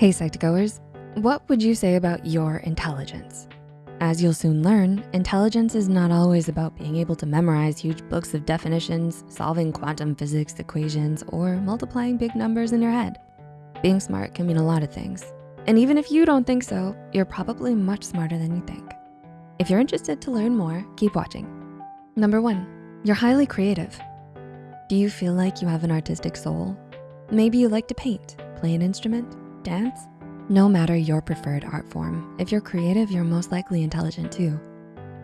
Hey Psych2Goers, what would you say about your intelligence? As you'll soon learn, intelligence is not always about being able to memorize huge books of definitions, solving quantum physics equations, or multiplying big numbers in your head. Being smart can mean a lot of things. And even if you don't think so, you're probably much smarter than you think. If you're interested to learn more, keep watching. Number one, you're highly creative. Do you feel like you have an artistic soul? Maybe you like to paint, play an instrument, dance? No matter your preferred art form, if you're creative, you're most likely intelligent too.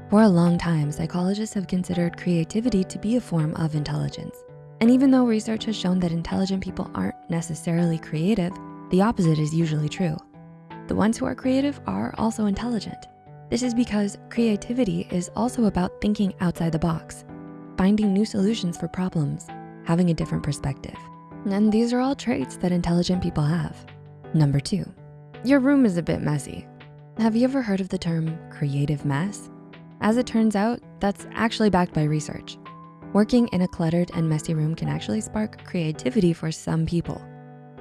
For a long time, psychologists have considered creativity to be a form of intelligence. And even though research has shown that intelligent people aren't necessarily creative, the opposite is usually true. The ones who are creative are also intelligent. This is because creativity is also about thinking outside the box, finding new solutions for problems, having a different perspective. And these are all traits that intelligent people have. Number two, your room is a bit messy. Have you ever heard of the term creative mess? As it turns out, that's actually backed by research. Working in a cluttered and messy room can actually spark creativity for some people.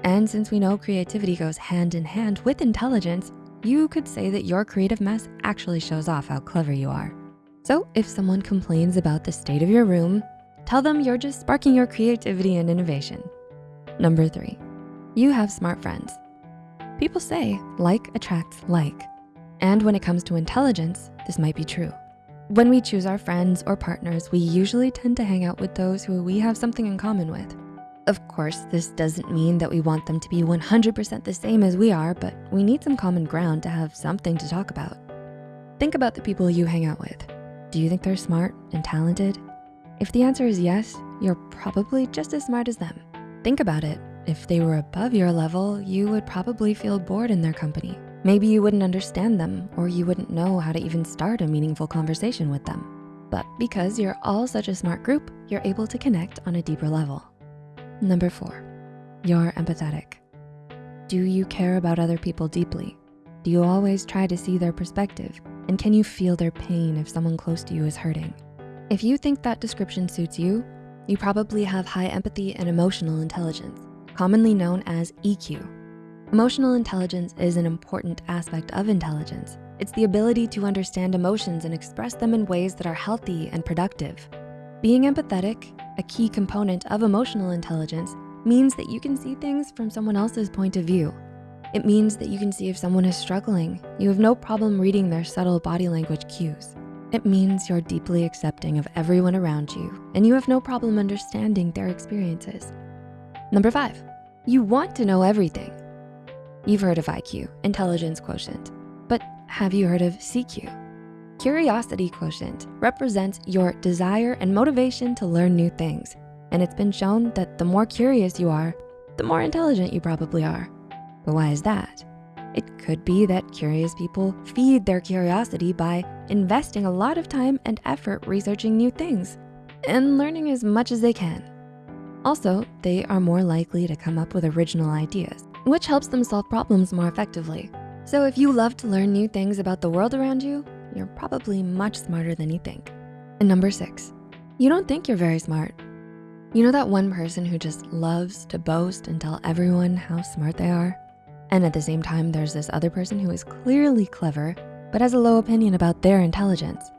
And since we know creativity goes hand in hand with intelligence, you could say that your creative mess actually shows off how clever you are. So if someone complains about the state of your room, tell them you're just sparking your creativity and innovation. Number three, you have smart friends. People say like attracts like. And when it comes to intelligence, this might be true. When we choose our friends or partners, we usually tend to hang out with those who we have something in common with. Of course, this doesn't mean that we want them to be 100% the same as we are, but we need some common ground to have something to talk about. Think about the people you hang out with. Do you think they're smart and talented? If the answer is yes, you're probably just as smart as them. Think about it. If they were above your level, you would probably feel bored in their company. Maybe you wouldn't understand them or you wouldn't know how to even start a meaningful conversation with them. But because you're all such a smart group, you're able to connect on a deeper level. Number four, you're empathetic. Do you care about other people deeply? Do you always try to see their perspective? And can you feel their pain if someone close to you is hurting? If you think that description suits you, you probably have high empathy and emotional intelligence commonly known as EQ. Emotional intelligence is an important aspect of intelligence. It's the ability to understand emotions and express them in ways that are healthy and productive. Being empathetic, a key component of emotional intelligence, means that you can see things from someone else's point of view. It means that you can see if someone is struggling. You have no problem reading their subtle body language cues. It means you're deeply accepting of everyone around you and you have no problem understanding their experiences. Number five, you want to know everything. You've heard of IQ, intelligence quotient, but have you heard of CQ? Curiosity quotient represents your desire and motivation to learn new things. And it's been shown that the more curious you are, the more intelligent you probably are. But why is that? It could be that curious people feed their curiosity by investing a lot of time and effort researching new things and learning as much as they can. Also, they are more likely to come up with original ideas, which helps them solve problems more effectively. So if you love to learn new things about the world around you, you're probably much smarter than you think. And number six, you don't think you're very smart. You know that one person who just loves to boast and tell everyone how smart they are? And at the same time, there's this other person who is clearly clever, but has a low opinion about their intelligence.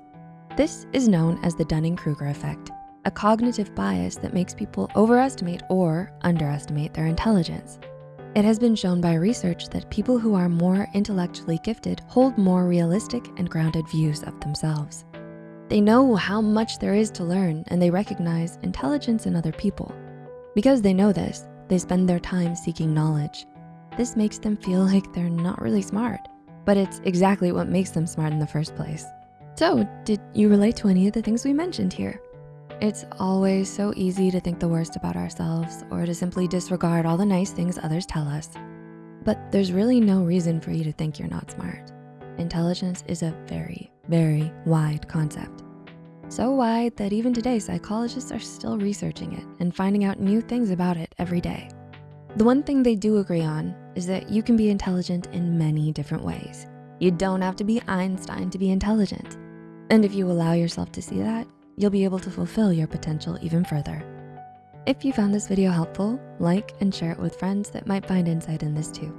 This is known as the Dunning-Kruger effect a cognitive bias that makes people overestimate or underestimate their intelligence. It has been shown by research that people who are more intellectually gifted hold more realistic and grounded views of themselves. They know how much there is to learn and they recognize intelligence in other people. Because they know this, they spend their time seeking knowledge. This makes them feel like they're not really smart, but it's exactly what makes them smart in the first place. So did you relate to any of the things we mentioned here? It's always so easy to think the worst about ourselves or to simply disregard all the nice things others tell us. But there's really no reason for you to think you're not smart. Intelligence is a very, very wide concept. So wide that even today, psychologists are still researching it and finding out new things about it every day. The one thing they do agree on is that you can be intelligent in many different ways. You don't have to be Einstein to be intelligent. And if you allow yourself to see that, you'll be able to fulfill your potential even further. If you found this video helpful, like and share it with friends that might find insight in this too.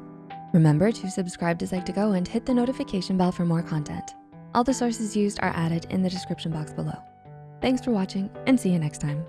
Remember to subscribe to Psych2Go and hit the notification bell for more content. All the sources used are added in the description box below. Thanks for watching and see you next time.